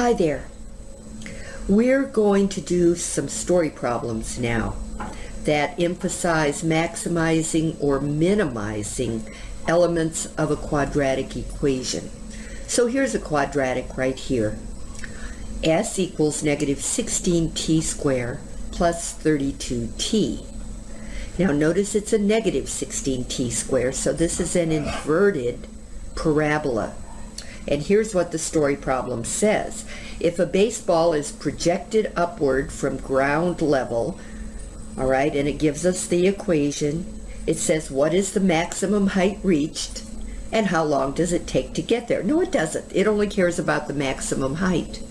Hi there. We're going to do some story problems now that emphasize maximizing or minimizing elements of a quadratic equation. So here's a quadratic right here. S equals negative 16t squared plus 32t. Now notice it's a negative 16t squared, so this is an inverted parabola. And here's what the story problem says. If a baseball is projected upward from ground level, all right, and it gives us the equation, it says what is the maximum height reached and how long does it take to get there? No, it doesn't. It only cares about the maximum height.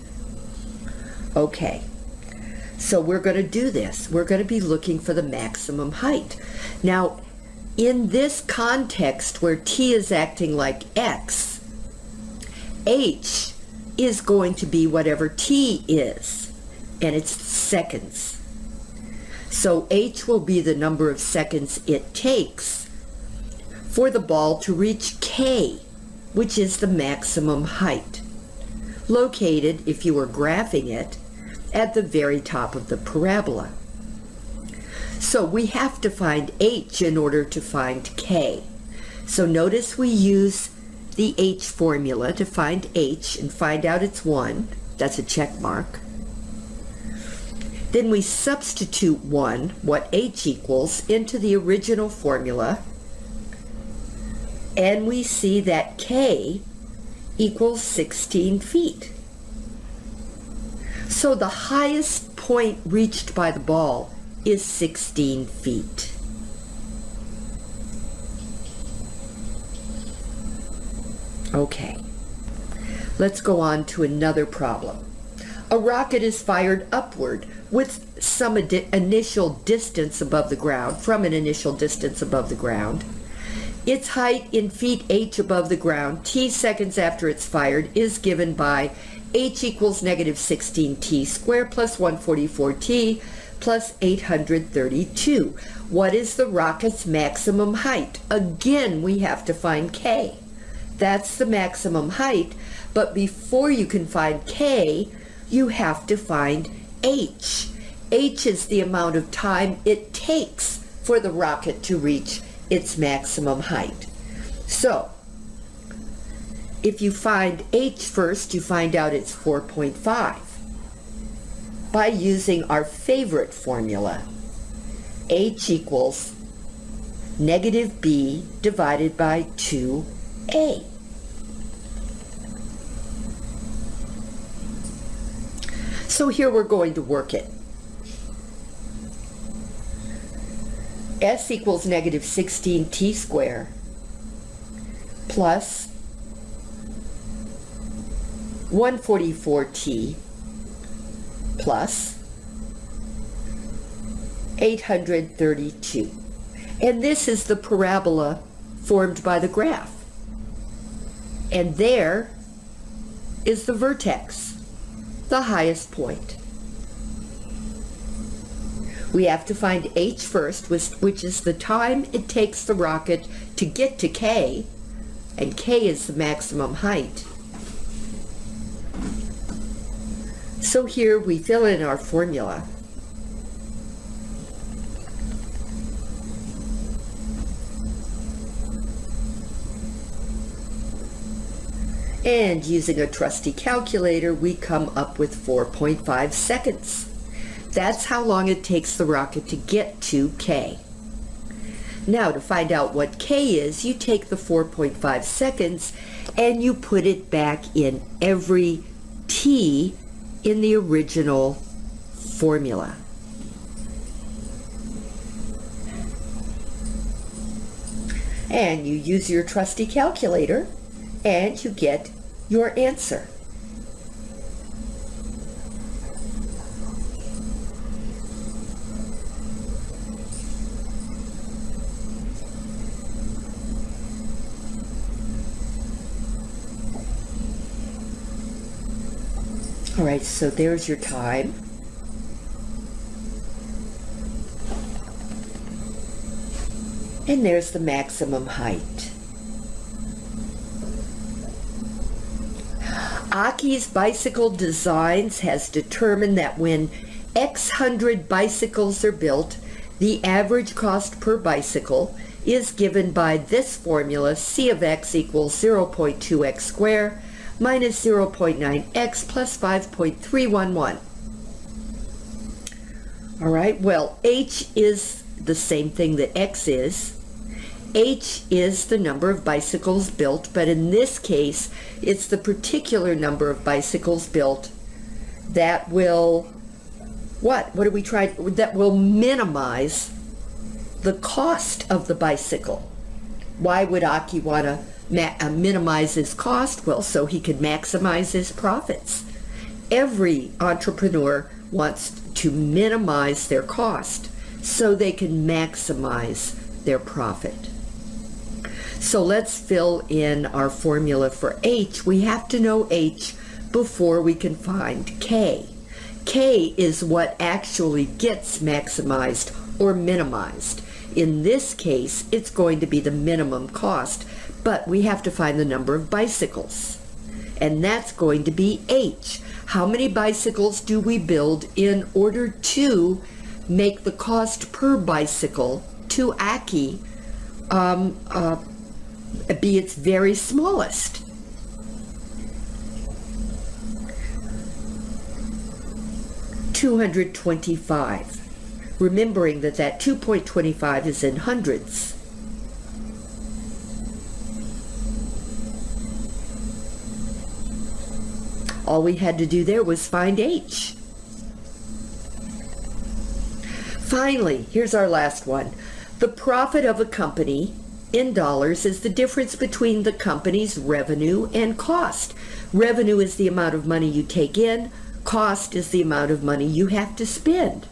Okay, so we're going to do this. We're going to be looking for the maximum height. Now, in this context where t is acting like x, h is going to be whatever t is, and it's seconds. So h will be the number of seconds it takes for the ball to reach k, which is the maximum height, located, if you were graphing it, at the very top of the parabola. So we have to find h in order to find k. So notice we use the H formula to find H and find out it's 1. That's a check mark. Then we substitute 1, what H equals, into the original formula. And we see that K equals 16 feet. So the highest point reached by the ball is 16 feet. Okay, let's go on to another problem. A rocket is fired upward with some initial distance above the ground, from an initial distance above the ground. Its height in feet h above the ground, t seconds after it's fired, is given by h equals negative 16t squared plus 144t plus 832. What is the rocket's maximum height? Again, we have to find k. That's the maximum height. But before you can find K, you have to find H. H is the amount of time it takes for the rocket to reach its maximum height. So, if you find H first, you find out it's 4.5 by using our favorite formula. H equals negative B divided by 2A. So here we're going to work it. S equals negative 16t squared plus 144t plus 832. And this is the parabola formed by the graph. And there is the vertex the highest point. We have to find h first, which is the time it takes the rocket to get to k, and k is the maximum height. So here we fill in our formula. And using a trusty calculator, we come up with 4.5 seconds. That's how long it takes the rocket to get to K. Now to find out what K is, you take the 4.5 seconds and you put it back in every T in the original formula. And you use your trusty calculator and you get your answer. All right, so there's your time. And there's the maximum height. Aki's Bicycle Designs has determined that when X hundred bicycles are built, the average cost per bicycle is given by this formula, C of x equals 0.2x squared minus 0.9x plus 5.311. All right, well, h is the same thing that x is. H is the number of bicycles built, but in this case, it's the particular number of bicycles built that will, what? What do we try? That will minimize the cost of the bicycle. Why would Aki want to uh, minimize his cost? Well, so he could maximize his profits. Every entrepreneur wants to minimize their cost so they can maximize their profit. So let's fill in our formula for H. We have to know H before we can find K. K is what actually gets maximized or minimized. In this case, it's going to be the minimum cost, but we have to find the number of bicycles. And that's going to be H. How many bicycles do we build in order to make the cost per bicycle to Aki um, uh, be its very smallest? Two hundred twenty-five remembering that that 2.25 is in hundreds. All we had to do there was find H. Finally, here's our last one. The profit of a company in dollars is the difference between the company's revenue and cost. Revenue is the amount of money you take in, cost is the amount of money you have to spend.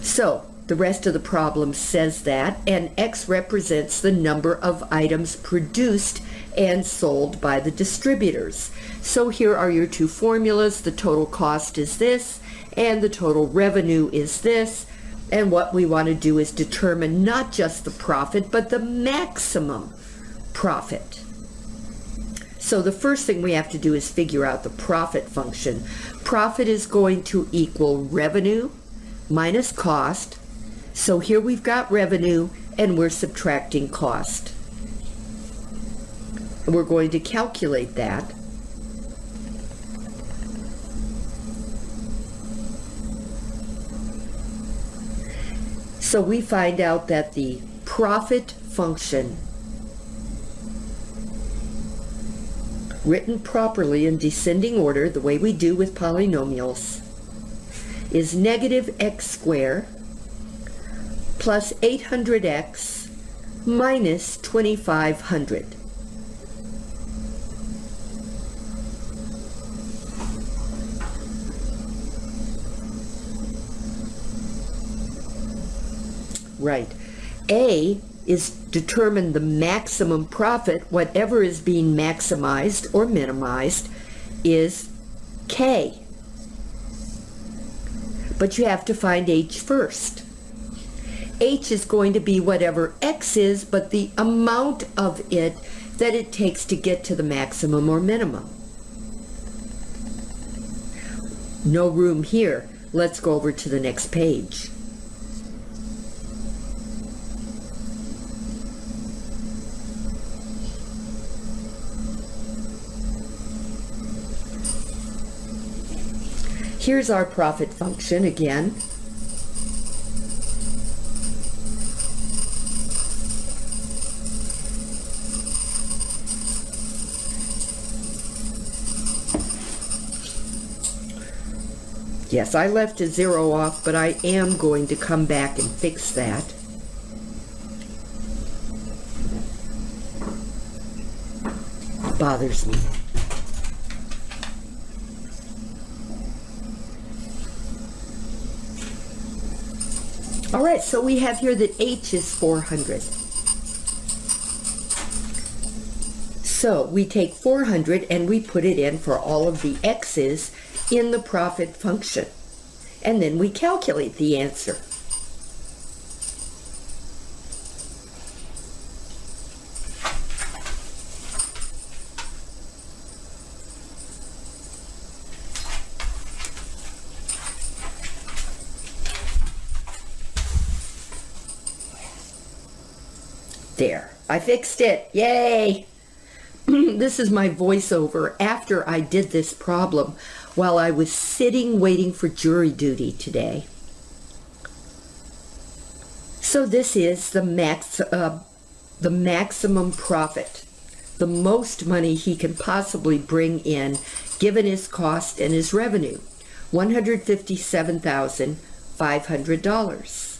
So the rest of the problem says that, and X represents the number of items produced and sold by the distributors. So here are your two formulas. The total cost is this, and the total revenue is this. And what we want to do is determine not just the profit, but the maximum profit. So the first thing we have to do is figure out the profit function. Profit is going to equal revenue minus cost. So here we've got revenue and we're subtracting cost. We're going to calculate that. So we find out that the profit function written properly in descending order, the way we do with polynomials, is negative x squared plus 800x minus 2500. Right. A is determine the maximum profit, whatever is being maximized or minimized, is K but you have to find h first. h is going to be whatever x is, but the amount of it that it takes to get to the maximum or minimum. No room here. Let's go over to the next page. Here's our profit function again. Yes, I left a zero off, but I am going to come back and fix that. bothers me. All right, so we have here that H is 400. So we take 400 and we put it in for all of the X's in the profit function. And then we calculate the answer. There, I fixed it. Yay! this is my voiceover after I did this problem while I was sitting waiting for jury duty today. So this is the max, uh, the maximum profit, the most money he can possibly bring in given his cost and his revenue, $157,500.